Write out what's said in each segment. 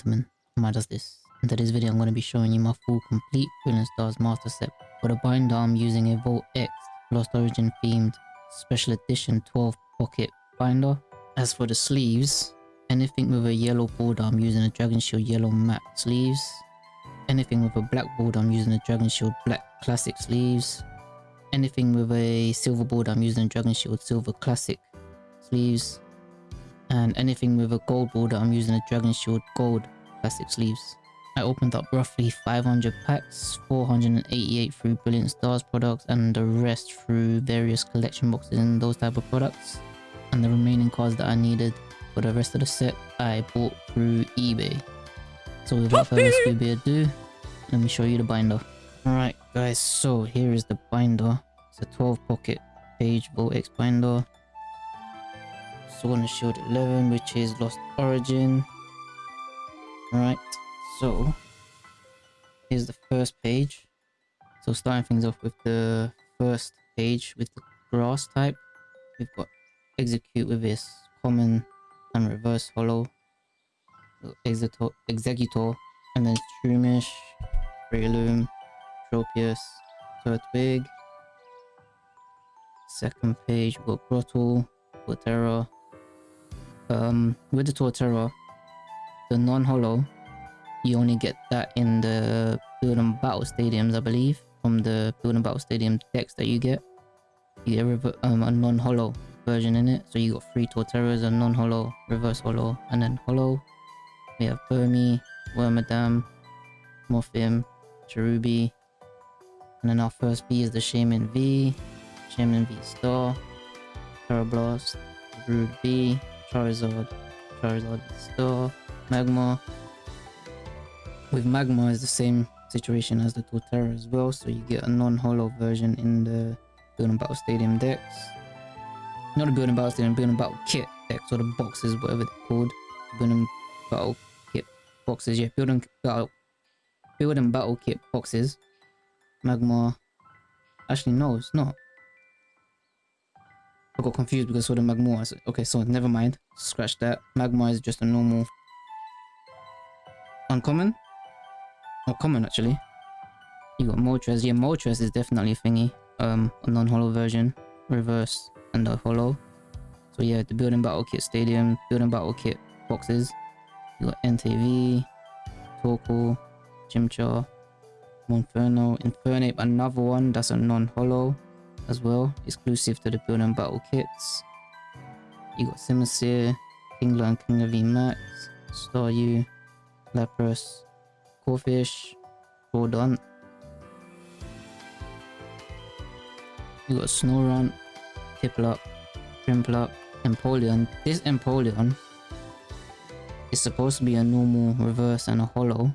gentlemen, does this. In today's video I'm going to be showing you my full complete Brilliant Stars master set. For the binder I'm using a Vault X Lost Origin themed special edition 12 pocket binder. As for the sleeves, anything with a yellow border I'm using a Dragon Shield yellow matte sleeves. Anything with a black border I'm using a Dragon Shield black classic sleeves. Anything with a silver border I'm using a Dragon Shield silver classic sleeves and anything with a gold border I'm using a Dragon Shield gold plastic sleeves. I opened up roughly 500 packs, 488 through Brilliant Stars products and the rest through various collection boxes and those type of products. And the remaining cards that I needed for the rest of the set I bought through eBay. So without further ado, let me show you the binder. Alright guys, so here is the binder. It's a 12 pocket page Vault X binder. Sword and Shield 11, which is Lost Origin. Right, so here's the first page. So starting things off with the first page with the grass type, we've got Exeggcute with this common and reverse hollow, Exeggutor, Exeggutor and then Shroomish, Breloom, Tropius, Turtwig. Second page, we've got Grotle, Torterra, um, with the Torterra, the non-hollow, you only get that in the Build and Battle Stadiums, I believe, from the Build and Battle Stadium decks that you get. You get um, a non-hollow version in it, so you got three Torterras, a non-hollow, reverse hollow, and then hollow. We have Burmy, Wormadam, Mothim, Cherubi, and then our first V is the Shaymin V, Shaymin V Star, Blast, Rude B, Charizard, Charizard Star, Magmar. With Magmar is the same situation as the Torterra as well, so you get a non-hollow version in the Building Battle Stadium decks. Not a Building Battle Stadium, Building Battle Kit decks, or the boxes, whatever they're called. Building Battle Kit boxes, yeah, Building Battle, Building Battle Kit boxes. Magmar. Actually, no, it's not. I got confused because saw the Magmar. Okay, so never mind. Scratch that. Magmar is just a normal... Uncommon? Or common, actually. You got Moltres. Yeah, Moltres is definitely a thingy. Um, a non-hollow version. Reverse and a hollow. So yeah, the Building Battle Kit Stadium, Building Battle Kit boxes. You got Entei V, Torkoal, Chimchar, Monferno, Infernape, another one that's a non-hollow as well, exclusive to the Build and Battle kits. You got Simisear, Kingler and Kingler VMAX, Staryu, Lapras, Corphish, Crawdaunt. You got Snorunt, Piplup, Prinplup, Empoleon. This Empoleon is supposed to be a normal reverse and a hollow.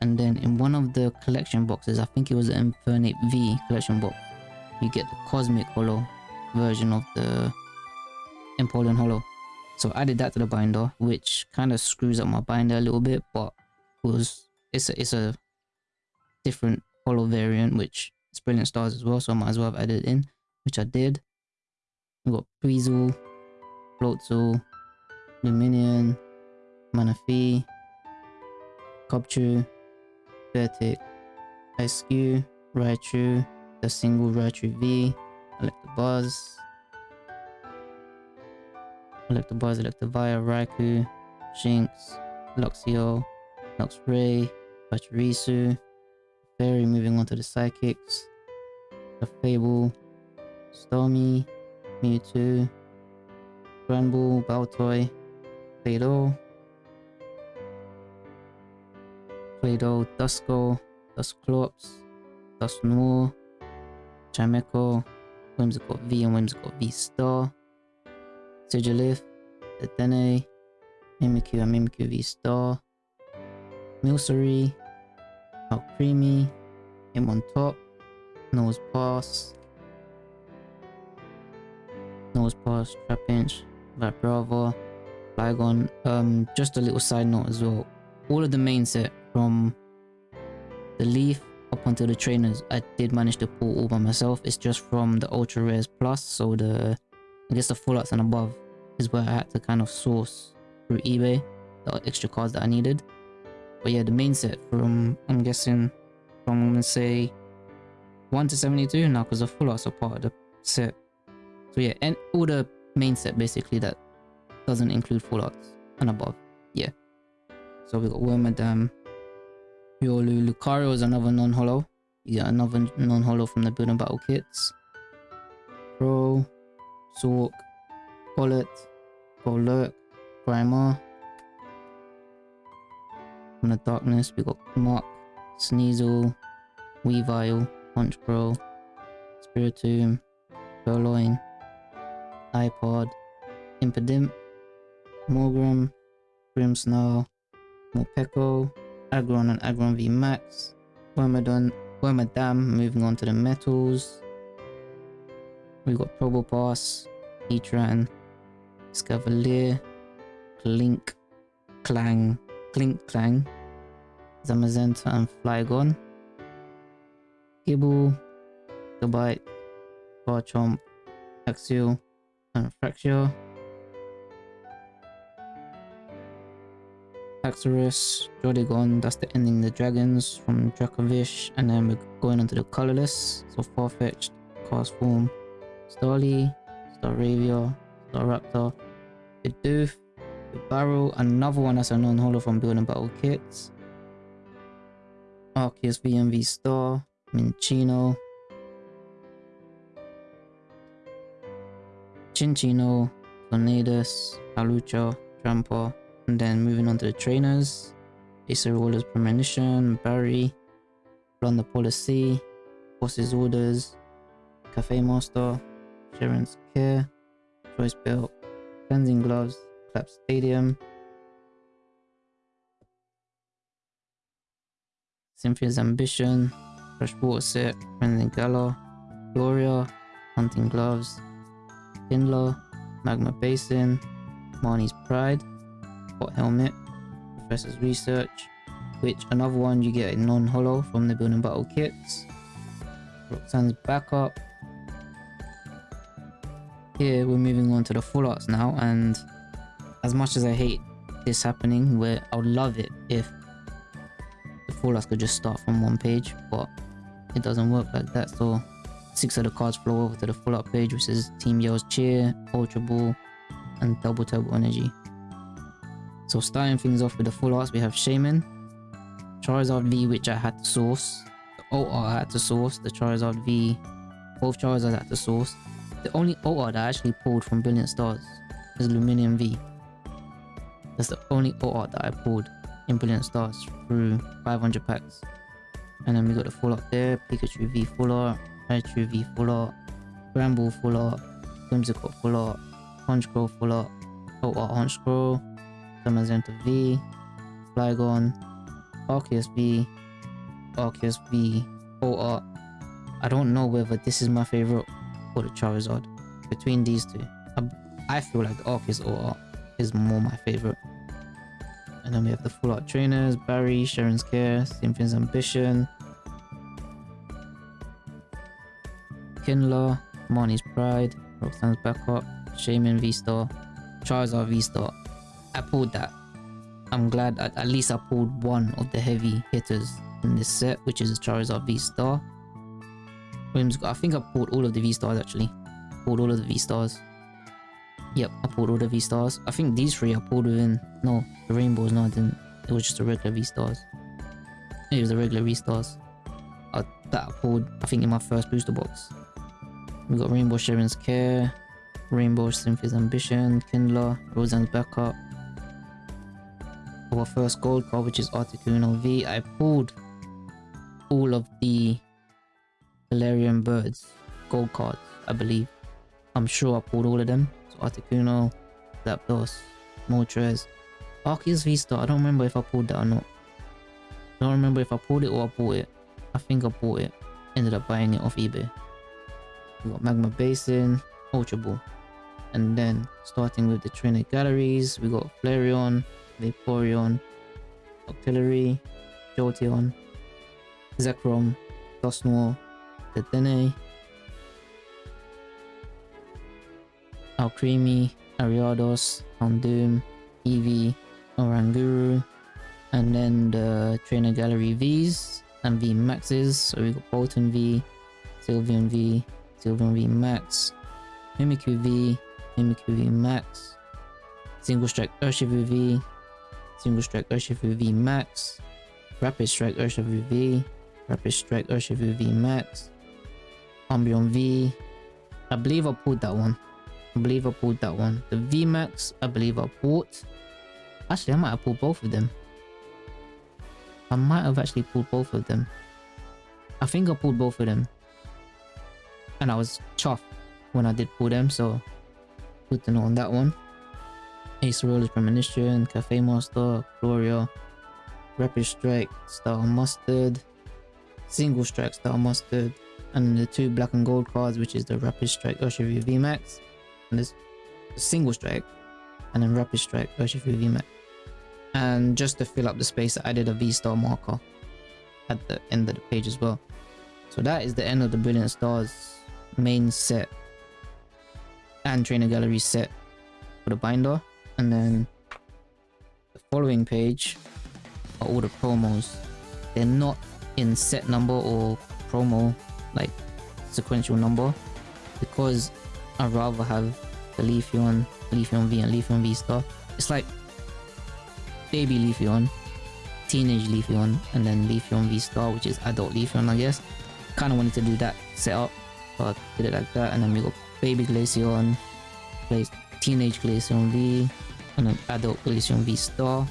And then in one of the collection boxes, I think it was the Infernape V collection box, you get the cosmic hollow version of the Empoleon hollow. So I added that to the binder, which kind of screws up my binder a little bit, but was it's a, it's a different hollow variant, which is brilliant stars as well, so I might as well have added it in, which I did. We got Buizel, Floatzel, Lumineon, Manaphy, Cubchoo, Beartic, Ice Raichu, the single Raichu V, Electabuzz, Electabuzz, Electivire, Raikou, Shinx, Luxio, Luxray, Pachirisu, Fairy moving on to the Psychics, the Fable, Stormy, Mewtwo, Granbull, Baltoy, Claydol, Claydol, Duskull, Dusclops, Dusknoir, Chimecho, Whimsicott V and Whimsicott V Star, Sigilyph, Dedenne, Mimikyu and Mimikyu V Star, Milcery, Alcremie, him on top, Nose Pass, Nosepass, Trapinch, Vibrava, Flygon. Um, just a little side note as well. All of the main set from the Leaf up until the trainers, I did manage to pull all by myself. It's just from the Ultra Rares Plus, so the, I guess the full arts and above is where I had to kind of source through eBay the extra cards that I needed. But yeah, the main set from, I'm guessing, from, I'm gonna say 1 to 72 now because the full arts are part of the set. So yeah, and all the main set basically that doesn't include full arts and above. Yeah. So we got Wormadam, Riolu, Lucario is another non-hollow. You get another non-hollow from the building battle kits. Pro, Sork, Bullet, Golurk, Grimer. From the darkness, we got Mark, Sneasel, Weavile, Honchkrow, Spiritomb, Purrloin, Liepard, Impidimp, Morgrem, Grimmsnarl, Morpeko, Aggron and Aggron V Max, Wormadon, Wormadam, moving on to the metals. We've got Probopass, Heatran, Scavalier, Clink, Clang, Clink Clang, Zamazenta and Flygon. Gible, Gabite, Garchomp, Axew, and Fraxure. Haxorus, Jodigon, that's the ending the dragons from Dracovish, and then we're going on to the colorless. So Farfetch'd, Castform, Starly, Staravia, Staraptor, Bidoof, the Barrel, another one that's a non-holo from Building Battle Kits. Arceus VMV Star, Minccino, Cinccino, Tornadus, Palucha, Trampa, and then moving on to the trainers. Acerolas Premonition, Barry, Blunder Policy, Boss's Orders, Cafe Master, Cheren's Care, Choice Belt, Cleansing Gloves, Collapsed Stadium, Cynthia's Ambition, Freshwater Set, Cleansing Gala, Gloria, Hunting Gloves, Kindler, Magma Basin, Marnie's Pride, Helmet, Professor's Research, which another one you get a non-hollow from the Building Battle Kits, Roxanne's Backup. Here we're moving on to the full arts now and as much as I hate this happening where I would love it if the full arts could just start from one page but it doesn't work like that so six of the cards flow over to the full art page which is Team Yell's Cheer, Ultra Ball and Double Turbo Energy. So starting things off with the full arts, we have Shaymin, Charizard V, which I had to source, the OR I had to source, the Charizard V, both Charizard I had to source. The only OR that I actually pulled from Brilliant Stars is Lumineon V. That's the only OR that I pulled in Brilliant Stars through 500 packs. And then we got the full art there, Pikachu V full art, Raichu V full art, Granbull full art, Whimsicott full art, Honchkrow full art, OR Honchkrow, Zamazenta V, Flygon, Arceus V, Arceus V, OR. Uh, I don't know whether this is my favorite or the Charizard. Between these two, I, I feel like the Arceus OR uh, is more my favorite. And then we have the full art trainers, Barry, Cheren's Care, Cynthia's Ambition, Kindler, Marnie's Pride, Roxanne's Backup, Shaymin V-Star, Charizard V-Star, I pulled that. I'm glad at, at least I pulled one of the heavy hitters in this set, which is Charizard V-Star. I think I pulled all of the V-Stars actually. Pulled all of the V-Stars. Yep, I pulled all the V-Stars. I think these three I pulled within... No, the Rainbows, no I didn't. It was just the regular V-Stars. It was the regular V-Stars. Uh, that I pulled, I think, in my first booster box. We got Rainbow Cheren's Care, Rainbow Cynthia's Ambition, Kindler, Roxanne's Backup, our first gold card, which is Articuno V. I pulled all of the Galarian birds gold cards, I believe. I'm sure I pulled all of them. So Articuno, Zapdos, Moltres, Arceus V-Star. I don't remember if I pulled that or not. I don't remember if I pulled it or I bought it. I think I bought it. Ended up buying it off eBay. We got Magma Basin, Ultra Ball. And then starting with the trainer galleries, we got Flareon, Vaporeon, Octillery, Jolteon, Zekrom, Dusknoir, Dedenne, Alcremie, Ariados, Houndoom, Eevee, Oranguru, And then the trainer gallery Vs and V Maxes. So we got Boltund V, Sylveon V, Sylveon V Max, Mimikyu V, Mimikyu V Max, Single Strike Urshifu V, Single Strike Urshifu V Max, Rapid Strike Urshifu V, Rapid Strike Urshifu V Max, Umbreon V. I believe I pulled that one. I believe I pulled that one. The V Max, I believe I bought. Actually, I might have pulled both of them. I might have actually pulled both of them. I think I pulled both of them. And I was chuffed when I did pull them, so good to know on that one. Acerola's Premonition, Cafe Master, Gloria, Rapid Strike, Star Mustard, Single Strike Star Mustard, and the two black and gold cards, which is the Rapid Strike Urshifu VMAX, and this Single Strike, and then Rapid Strike Urshifu VMAX. And just to fill up the space, I added a V-Star marker at the end of the page as well. So that is the end of the Brilliant Stars main set and trainer gallery set for the binder. And then the following page are all the promos. They're not in set number or promo like sequential number because i rather have the Leafeon, Leafeon V and Leafeon V Star. It's like baby Leafeon, teenage Leafeon, and then Leafeon V Star, which is adult Leafeon, I guess. Kind of wanted to do that setup, but did it like that. And then we got baby Glaceon, teenage Glaceon V, and then adult Glaceon V Star.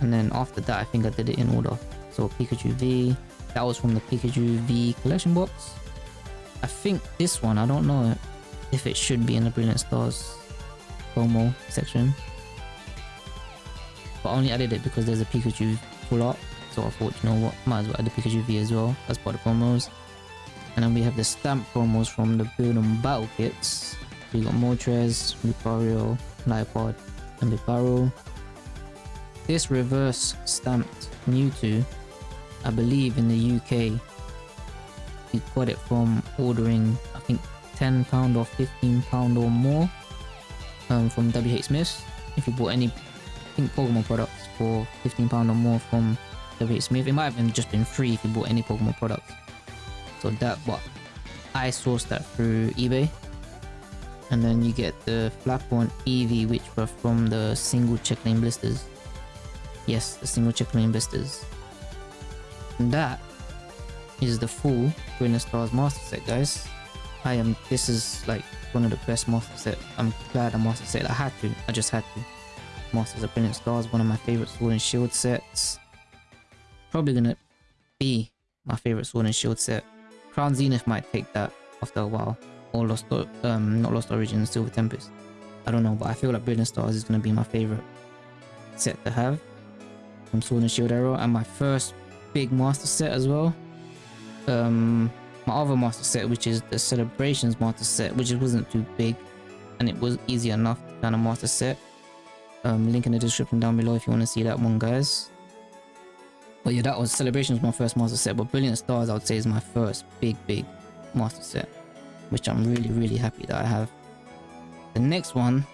And then after that, I think I did it in order. So Pikachu V, that was from the Pikachu V collection box. I think this one, I don't know if it should be in the Brilliant Stars promo section. But I only added it because there's a Pikachu full art. So I thought, you know what, might as well add the Pikachu V as well as part of promos. And then we have the stamp promos from the Build and Battle kits. We got Moltres, Lucario, Liepard, and the barrel. This reverse stamped Mewtwo, I believe in the UK, you got it from ordering, I think, £10 or £15 or more um, from WH Smiths. If you bought any think Pokemon products for £15 or more from WH Smith. It might have just been free if you bought any Pokemon products. So that, but I sourced that through eBay. And then you get the Flappon EV which were from the single check lane blisters. Yes, the single check lane blisters. And that is the full Brilliant Stars Master Set, guys. I am, this is like one of the best Master Set. I'm glad I Master Set. I had to, I just had to. Masters of Brilliant Stars, one of my favorite Sword and Shield sets. Probably gonna be my favorite Sword and Shield set. Crown Zenith might take that after a while. Or Lost, um, not Lost Origin, Silver Tempest. I don't know, but I feel like Brilliant Stars is gonna be my favorite set to have from Sword and Shield era, and my first big master set as well. Um, my other master set, which is the Celebrations master set, which wasn't too big, and it was easy enough to kind of master set um, link in the description down below if you want to see that one guys but yeah that was celebrations my first master set but brilliant stars i would say is my first big big master set which i'm really really happy that i have the next one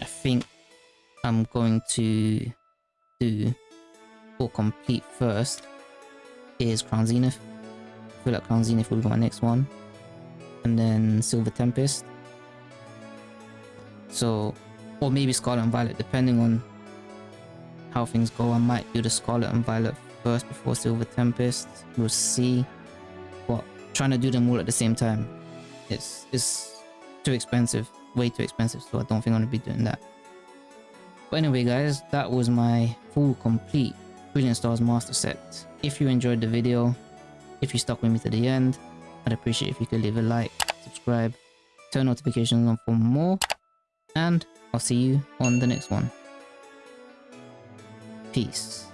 i think i'm going to do or complete first is crown zenith i feel like crown zenith will be my next one and then silver tempest so or maybe Scarlet and Violet, depending on how things go. I might do the Scarlet and Violet first before Silver Tempest. We'll see. But trying to do them all at the same time, it's, it's too expensive. Way too expensive, so I don't think I'm going to be doing that. But anyway guys, that was my full complete Brilliant Stars Master Set. If you enjoyed the video, if you stuck with me to the end, I'd appreciate if you could leave a like, subscribe, turn notifications on for more, and I'll see you on the next one. Peace.